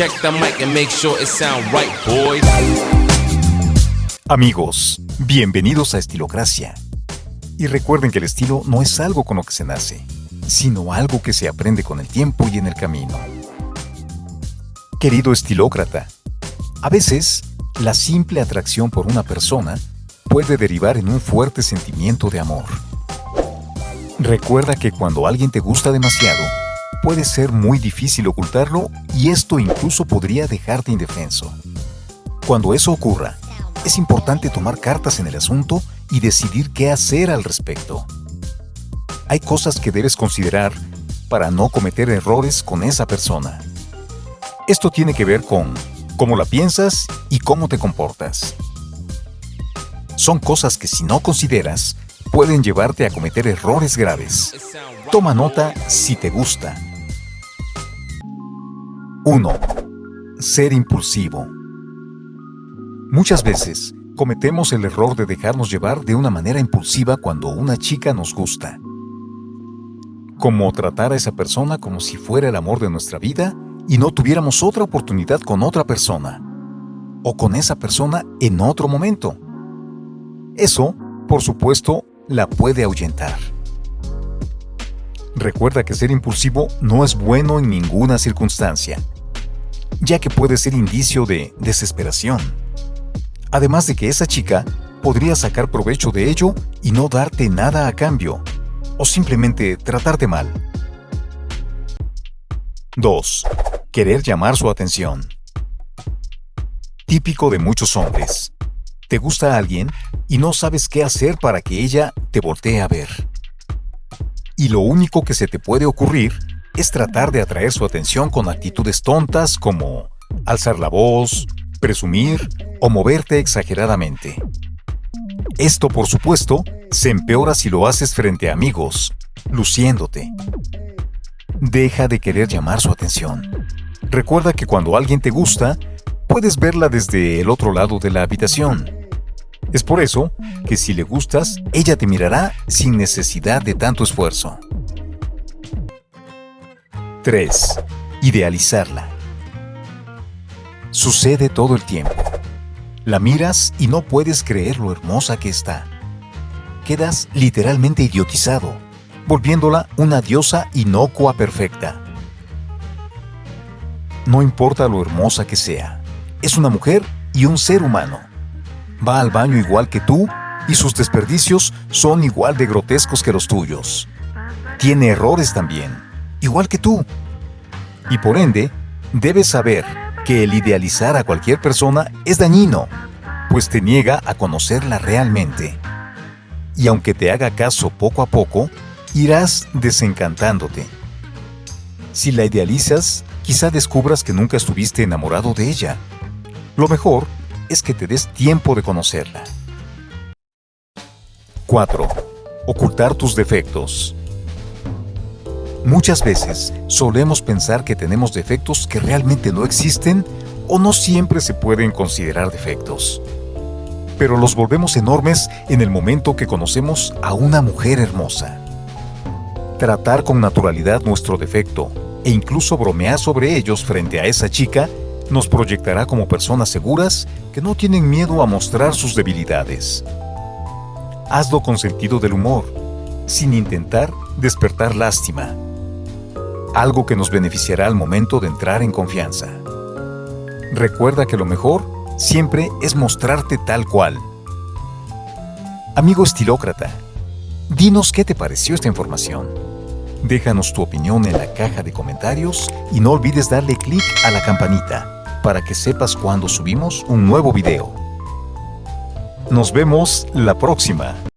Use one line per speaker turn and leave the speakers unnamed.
Check the mic and make sure it sound right, boys.
Amigos, bienvenidos a Estilocracia. Y recuerden que el estilo no es algo con lo que se nace, sino algo que se aprende con el tiempo y en el camino. Querido estilócrata, a veces la simple atracción por una persona puede derivar en un fuerte sentimiento de amor. Recuerda que cuando alguien te gusta demasiado, puede ser muy difícil ocultarlo y esto incluso podría dejarte indefenso. Cuando eso ocurra, es importante tomar cartas en el asunto y decidir qué hacer al respecto. Hay cosas que debes considerar para no cometer errores con esa persona. Esto tiene que ver con cómo la piensas y cómo te comportas. Son cosas que si no consideras, pueden llevarte a cometer errores graves. Toma nota si te gusta. 1. Ser impulsivo. Muchas veces cometemos el error de dejarnos llevar de una manera impulsiva cuando una chica nos gusta. Como tratar a esa persona como si fuera el amor de nuestra vida y no tuviéramos otra oportunidad con otra persona. O con esa persona en otro momento. Eso, por supuesto, la puede ahuyentar. Recuerda que ser impulsivo no es bueno en ninguna circunstancia, ya que puede ser indicio de desesperación. Además de que esa chica podría sacar provecho de ello y no darte nada a cambio, o simplemente tratarte mal. 2. Querer llamar su atención. Típico de muchos hombres. Te gusta alguien y no sabes qué hacer para que ella te voltee a ver y lo único que se te puede ocurrir es tratar de atraer su atención con actitudes tontas como alzar la voz, presumir o moverte exageradamente. Esto, por supuesto, se empeora si lo haces frente a amigos, luciéndote. Deja de querer llamar su atención. Recuerda que cuando alguien te gusta, puedes verla desde el otro lado de la habitación es por eso que si le gustas, ella te mirará sin necesidad de tanto esfuerzo. 3. Idealizarla. Sucede todo el tiempo. La miras y no puedes creer lo hermosa que está. Quedas literalmente idiotizado, volviéndola una diosa inocua perfecta. No importa lo hermosa que sea, es una mujer y un ser humano va al baño igual que tú y sus desperdicios son igual de grotescos que los tuyos. Tiene errores también, igual que tú. Y por ende, debes saber que el idealizar a cualquier persona es dañino, pues te niega a conocerla realmente. Y aunque te haga caso poco a poco, irás desencantándote. Si la idealizas, quizá descubras que nunca estuviste enamorado de ella. Lo mejor es que te des tiempo de conocerla. 4. Ocultar tus defectos. Muchas veces solemos pensar que tenemos defectos que realmente no existen o no siempre se pueden considerar defectos. Pero los volvemos enormes en el momento que conocemos a una mujer hermosa. Tratar con naturalidad nuestro defecto e incluso bromear sobre ellos frente a esa chica nos proyectará como personas seguras que no tienen miedo a mostrar sus debilidades. Hazlo con sentido del humor, sin intentar despertar lástima, algo que nos beneficiará al momento de entrar en confianza. Recuerda que lo mejor siempre es mostrarte tal cual. Amigo estilócrata, dinos qué te pareció esta información. Déjanos tu opinión en la caja de comentarios y no olvides darle clic a la campanita para que sepas cuando subimos un nuevo video. Nos vemos la próxima.